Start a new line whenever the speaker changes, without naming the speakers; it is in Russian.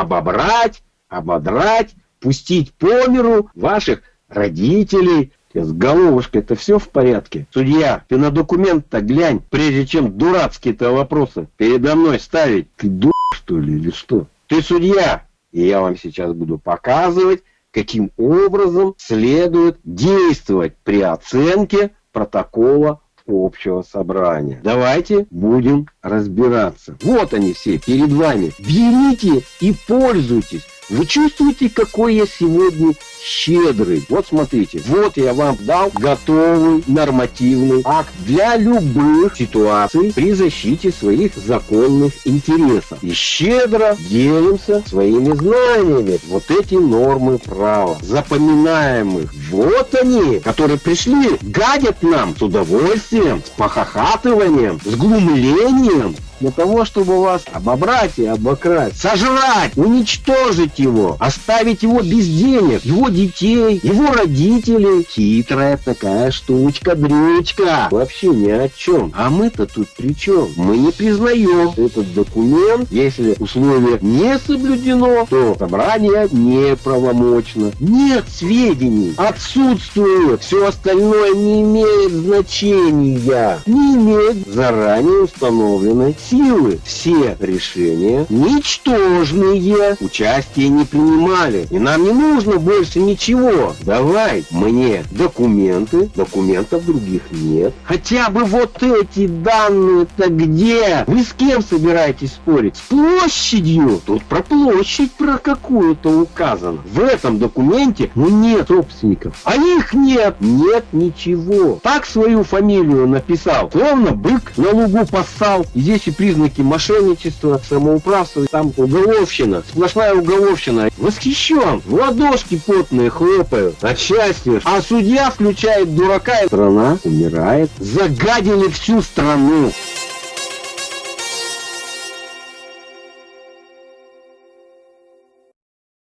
обобрать, ободрать, пустить по миру ваших родителей. С головушкой это все в порядке. Судья, ты на документ-то глянь, прежде чем дурацкие-то вопросы передо мной ставить. Ты дур, что ли, или что? Ты судья, и я вам сейчас буду показывать, каким образом следует действовать при оценке протокола общего собрания. Давайте будем разбираться. Вот они все перед вами. Берите и пользуйтесь. Вы чувствуете, какой я сегодня щедрый? Вот смотрите, вот я вам дал готовый нормативный акт для любых ситуаций при защите своих законных интересов. И щедро делимся своими знаниями. Вот эти нормы права. Запоминаем их. Вот они, которые пришли, гадят нам с удовольствием, с похохатыванием, с глумлением, для того, чтобы вас обобрать и обокрасть, сожрать, уничтожить его, оставить его без денег, его детей, его родителей. Хитрая такая штучка, дрючка. Вообще ни о чем. А мы-то тут при чем? Мы не признаем этот документ. Если условие не соблюдено, то собрание неправомочно. Нет сведений, отсутствует. Все остальное не имеет значения. Не имеет заранее установленной силы. Все решения ничтожные. Участие не принимали. И нам не нужно больше ничего. Давай мне документы. Документов других нет. Хотя бы вот эти данные-то где? Вы с кем собираетесь спорить? С площадью? Тут про площадь про какую-то указано. В этом документе ну нет собственников. А их нет. Нет ничего. Так свою фамилию написал. Словно бык на лугу поссал. И здесь и признаки мошенничества, самоуправства, там уголовщина, сплошная уголовщина. Восхищен, в ладошки потные хлопают от счастья. А судья включает дурака, страна умирает. Загадили всю страну.